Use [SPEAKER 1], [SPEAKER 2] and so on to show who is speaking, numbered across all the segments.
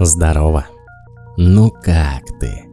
[SPEAKER 1] Здорово. Ну как ты?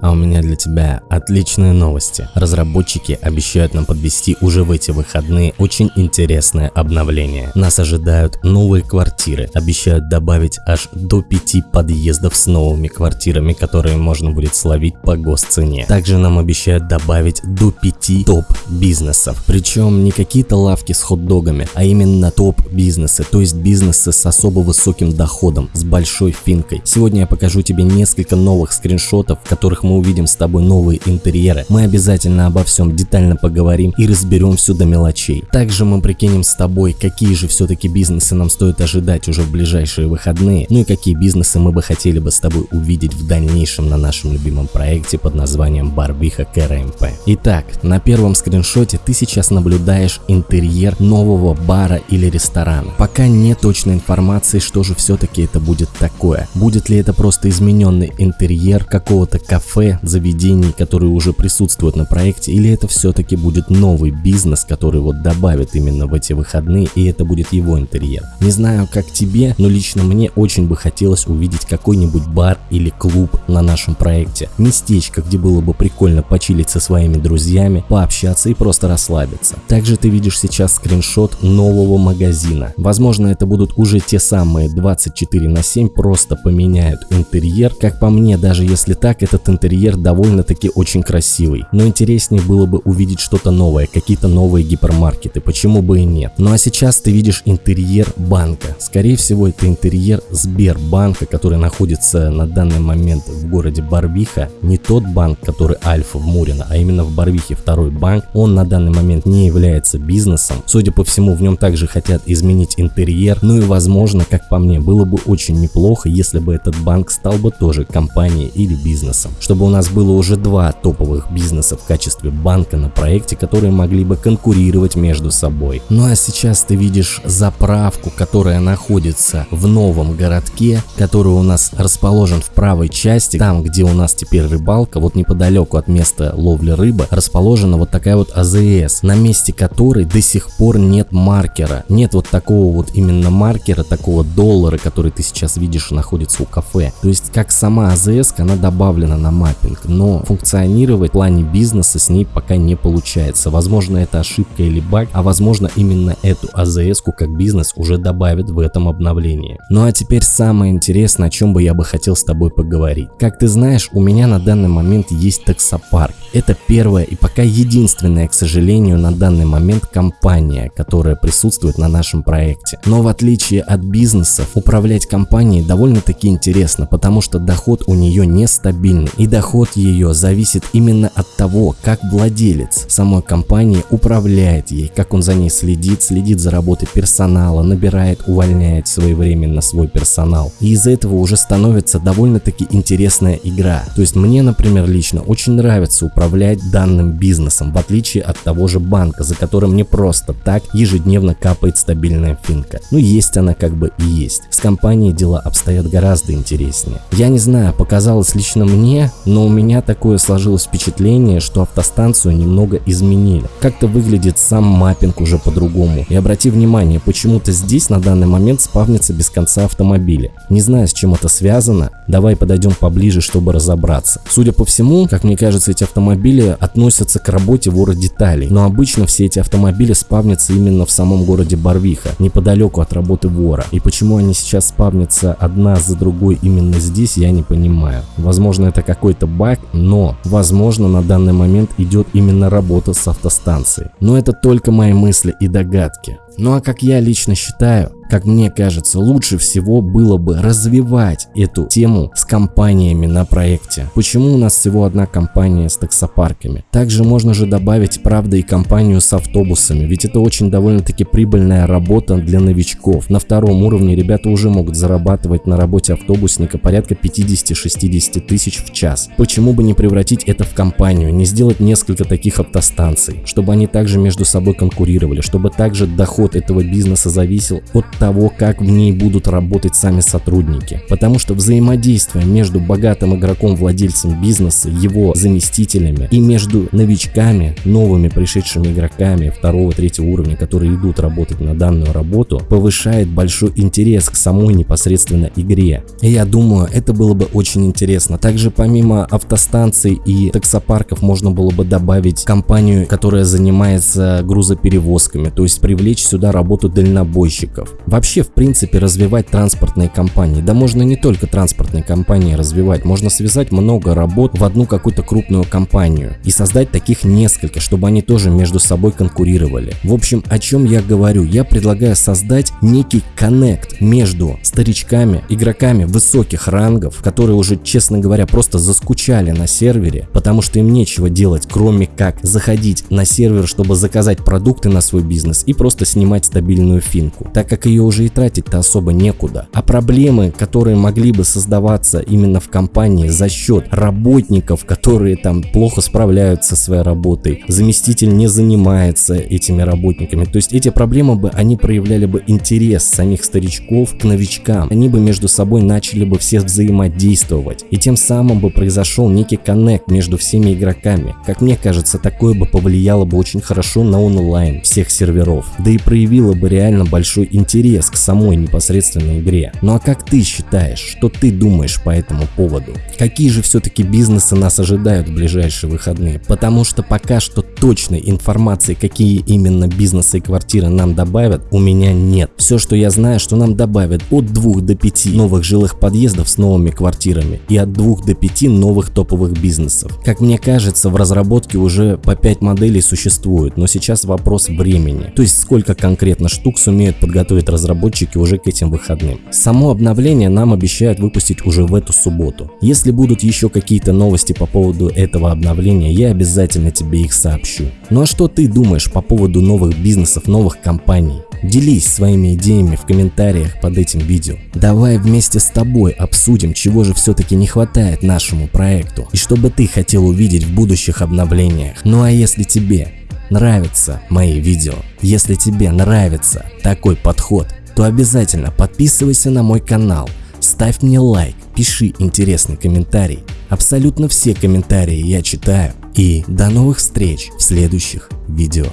[SPEAKER 1] А у меня для тебя отличные новости. Разработчики обещают нам подвести уже в эти выходные очень интересное обновление. Нас ожидают новые квартиры. Обещают добавить аж до 5 подъездов с новыми квартирами, которые можно будет словить по госцене. Также нам обещают добавить до 5 топ-бизнесов. Причем не какие-то лавки с хот-догами, а именно топ-бизнесы, то есть бизнесы с особо высоким доходом, с большой финкой. Сегодня я покажу тебе несколько новых скриншотов, в которых мы увидим с тобой новые интерьеры, мы обязательно обо всем детально поговорим и разберем все до мелочей. Также мы прикинем с тобой, какие же все-таки бизнесы нам стоит ожидать уже в ближайшие выходные, ну и какие бизнесы мы бы хотели бы с тобой увидеть в дальнейшем на нашем любимом проекте под названием Барбиха КРМП. Итак, на первом скриншоте ты сейчас наблюдаешь интерьер нового бара или ресторана. Пока нет точной информации, что же все-таки это будет такое. Будет ли это просто измененный интерьер какого-то кафе кафе, заведений, которые уже присутствуют на проекте, или это все-таки будет новый бизнес, который вот добавит именно в эти выходные, и это будет его интерьер. Не знаю, как тебе, но лично мне очень бы хотелось увидеть какой-нибудь бар или клуб на нашем проекте. Местечко, где было бы прикольно почилить со своими друзьями, пообщаться и просто расслабиться. Также ты видишь сейчас скриншот нового магазина. Возможно, это будут уже те самые 24 на 7, просто поменяют интерьер. Как по мне, даже если так, этот интерьер интерьер довольно-таки очень красивый, но интереснее было бы увидеть что-то новое, какие-то новые гипермаркеты, почему бы и нет. Ну а сейчас ты видишь интерьер банка. Скорее всего это интерьер Сбербанка, который находится на данный момент в городе Барвиха. Не тот банк, который Альфа в Мурино, а именно в Барвихе второй банк. Он на данный момент не является бизнесом. Судя по всему в нем также хотят изменить интерьер. Ну и возможно, как по мне, было бы очень неплохо, если бы этот банк стал бы тоже компанией или бизнесом, чтобы чтобы у нас было уже два топовых бизнеса в качестве банка на проекте, которые могли бы конкурировать между собой. Ну а сейчас ты видишь заправку, которая находится в новом городке, который у нас расположен в правой части, там где у нас теперь рыбалка, вот неподалеку от места ловли рыбы, расположена вот такая вот АЗС, на месте которой до сих пор нет маркера. Нет вот такого вот именно маркера, такого доллара, который ты сейчас видишь находится у кафе. То есть как сама АЗС, она добавлена на маркер маппинг, но функционировать в плане бизнеса с ней пока не получается. Возможно это ошибка или баг, а возможно именно эту АЗС как бизнес уже добавят в этом обновлении. Ну а теперь самое интересное, о чем бы я бы хотел с тобой поговорить. Как ты знаешь, у меня на данный момент есть таксопарк. Это первая и пока единственная, к сожалению, на данный момент компания, которая присутствует на нашем проекте. Но в отличие от бизнесов, управлять компанией довольно-таки интересно, потому что доход у нее нестабильный и доход ее зависит именно от того, как владелец самой компании управляет ей, как он за ней следит, следит за работой персонала, набирает, увольняет своевременно свой персонал. И из этого уже становится довольно-таки интересная игра. То есть мне, например, лично очень нравится управлять данным бизнесом, в отличие от того же банка, за которым не просто так ежедневно капает стабильная финка. Ну есть она как бы и есть. С компанией дела обстоят гораздо интереснее. Я не знаю, показалось лично мне, но у меня такое сложилось впечатление, что автостанцию немного изменили. Как-то выглядит сам маппинг уже по-другому. И обрати внимание, почему-то здесь на данный момент спавнится без конца автомобили. Не знаю, с чем это связано, давай подойдем поближе, чтобы разобраться. Судя по всему, как мне кажется, эти автомобили относятся к работе вора деталей, но обычно все эти автомобили спавнятся именно в самом городе Барвиха, неподалеку от работы вора. И почему они сейчас спавнятся одна за другой именно здесь, я не понимаю. Возможно, это какой-то какой-то баг, но, возможно, на данный момент идет именно работа с автостанцией. Но это только мои мысли и догадки. Ну а как я лично считаю, как мне кажется, лучше всего было бы развивать эту тему с компаниями на проекте. Почему у нас всего одна компания с таксопарками? Также можно же добавить, правда, и компанию с автобусами, ведь это очень довольно-таки прибыльная работа для новичков. На втором уровне ребята уже могут зарабатывать на работе автобусника порядка 50-60 тысяч в час. Почему бы не превратить это в компанию, не сделать несколько таких автостанций, чтобы они также между собой конкурировали, чтобы также доход поворот этого бизнеса зависел от того, как в ней будут работать сами сотрудники. Потому что взаимодействие между богатым игроком, владельцем бизнеса, его заместителями и между новичками, новыми пришедшими игроками второго, третьего уровня, которые идут работать на данную работу, повышает большой интерес к самой непосредственно игре. И я думаю, это было бы очень интересно. Также помимо автостанций и таксопарков можно было бы добавить компанию, которая занимается грузоперевозками, то есть привлечь сюда работу дальнобойщиков. Вообще, в принципе, развивать транспортные компании. Да можно не только транспортные компании развивать, можно связать много работ в одну какую-то крупную компанию и создать таких несколько, чтобы они тоже между собой конкурировали. В общем, о чем я говорю? Я предлагаю создать некий коннект между старичками, игроками высоких рангов, которые уже, честно говоря, просто заскучали на сервере, потому что им нечего делать, кроме как заходить на сервер, чтобы заказать продукты на свой бизнес и просто снимать стабильную финку, так как ее уже и тратить-то особо некуда. А проблемы, которые могли бы создаваться именно в компании за счет работников, которые там плохо справляются со своей работой, заместитель не занимается этими работниками, то есть эти проблемы бы, они проявляли бы интерес самих старичков к новичкам, они бы между собой начали бы все взаимодействовать, и тем самым бы произошел некий коннект между всеми игроками. Как мне кажется, такое бы повлияло бы очень хорошо на онлайн всех серверов, да и проявило бы реально большой интерес к самой непосредственной игре. Ну а как ты считаешь, что ты думаешь по этому поводу? Какие же все-таки бизнесы нас ожидают в ближайшие выходные? Потому что пока что точной информации, какие именно бизнесы и квартиры нам добавят, у меня нет. Все, что я знаю, что нам добавят от 2 до 5 новых жилых подъездов с новыми квартирами и от 2 до 5 новых топовых бизнесов. Как мне кажется, в разработке уже по 5 моделей существует, но сейчас вопрос времени. То есть сколько конкретно штук сумеют подготовить разработчики уже к этим выходным. Само обновление нам обещают выпустить уже в эту субботу. Если будут еще какие-то новости по поводу этого обновления, я обязательно тебе их сообщу. Ну а что ты думаешь по поводу новых бизнесов, новых компаний? Делись своими идеями в комментариях под этим видео. Давай вместе с тобой обсудим, чего же все-таки не хватает нашему проекту и что бы ты хотел увидеть в будущих обновлениях. Ну а если тебе нравятся мои видео, если тебе нравится такой подход, то обязательно подписывайся на мой канал, ставь мне лайк, пиши интересный комментарий. Абсолютно все комментарии я читаю. И до новых встреч в следующих видео.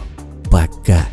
[SPEAKER 1] Пока!